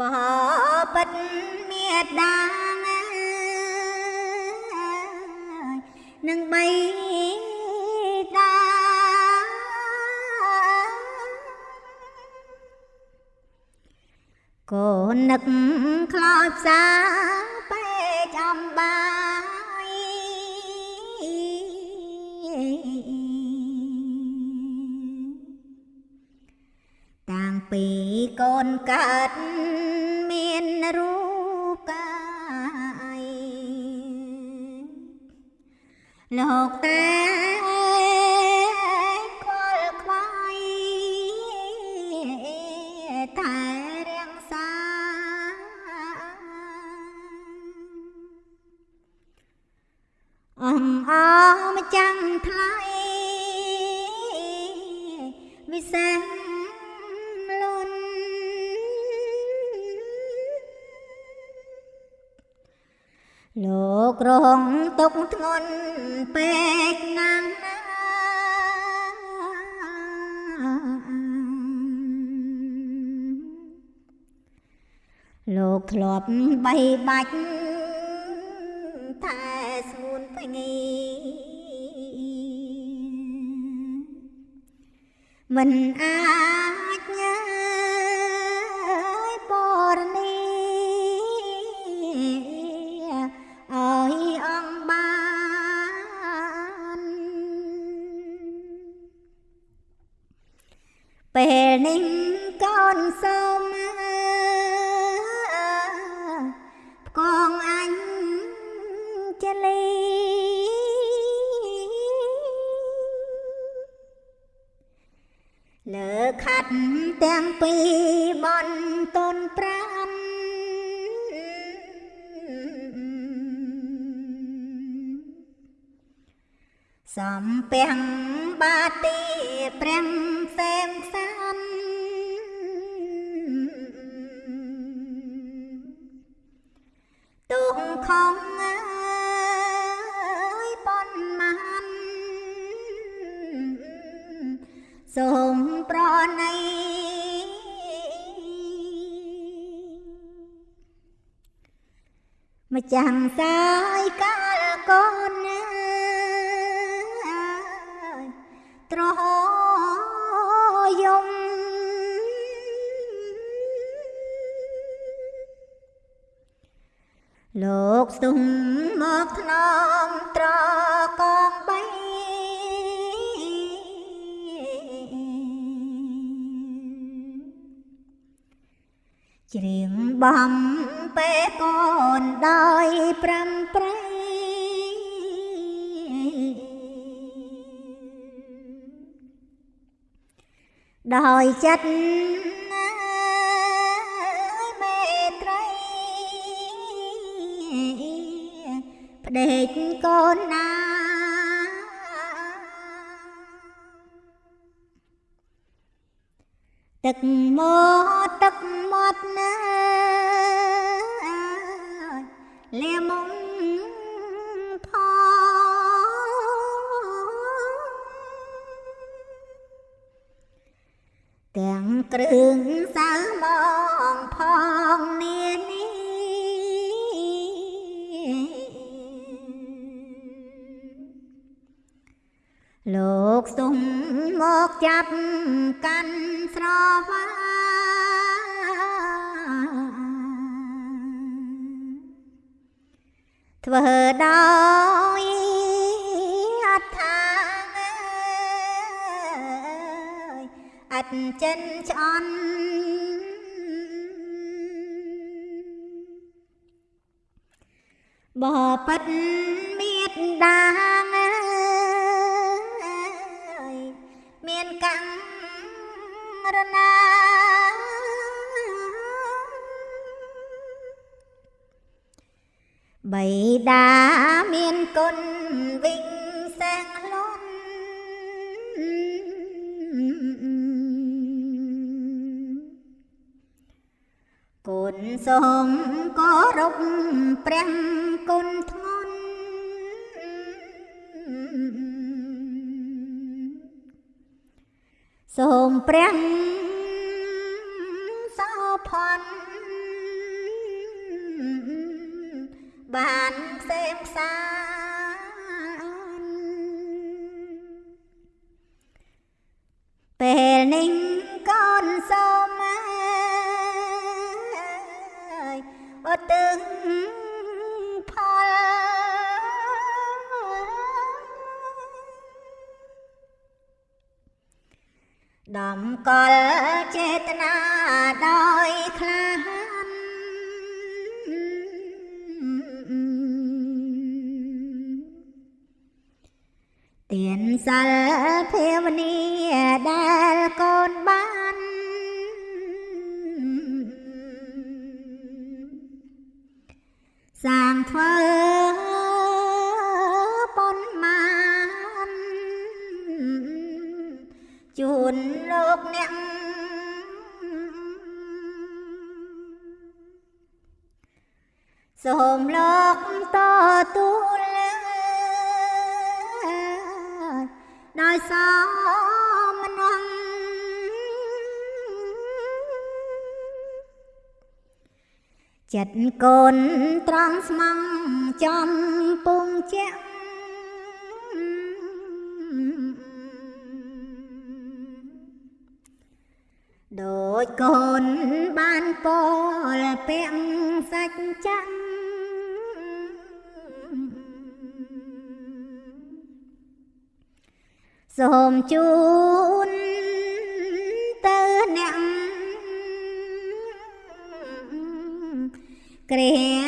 បបិទ្ធមេដានឹងបីតាកូននឹកខ្លោចផ្សាពេចំបា ពីកូនកើតមានរូបកាយលោកតែខ្វល់ខ្វាយតែរាំងសាអងអមចាំងថ្លៃវិសេស លោករងទុកធ្ងន់ពេកណាស់ណាលោកធ្លាប់បីបាច់តែស្ងួនភ្ងីមិនអាចញ៉ា សូមផ្គងអញចលីលើខាត់ទាំងពីរបនតនប្រាំសំពាំងបាទីព្រះផ្សេមផ្សំ សូមប្រណីម្ចាំងសាយកាលកូនណាត្រយំលោកសុំមកថ្នមត្រកង ច្រៀងបំពេកូនដោយប្រាំប្រៃដោយចិត្តមេត្រីផ្ដេកកូនណា ទឹកមកទឹកមាត់ណាលាមុំផងទាំងគ្រឿងសៅមងផងនានេះ លោកសុំមកចាប់កាន់ស្រវាធ្វើដោយអត្ថាអត់ចិនឆ្អន់បបិទ្ធមេត្តា រណាបៃតាមានគុណវិញសែងខ្លួនគុណសូមគោរពព្រះគុណធ្ងន់សូមព្រះ khoăn bạn xem xa ពេលនឹង ដំកល់ចេតនាដោយខ្លាហានទៀនសិលភាវនាដែលកូនបានសាងធ្វើ នលោកអ្នកសូមលោកតទួលដោយសមនងចិត្តកូនត្រង់ស្មងចំពងជាក់ ដូចកូនបានពលពាក់សាច់ចាំសូមជូនទៅអ្នកគ្រា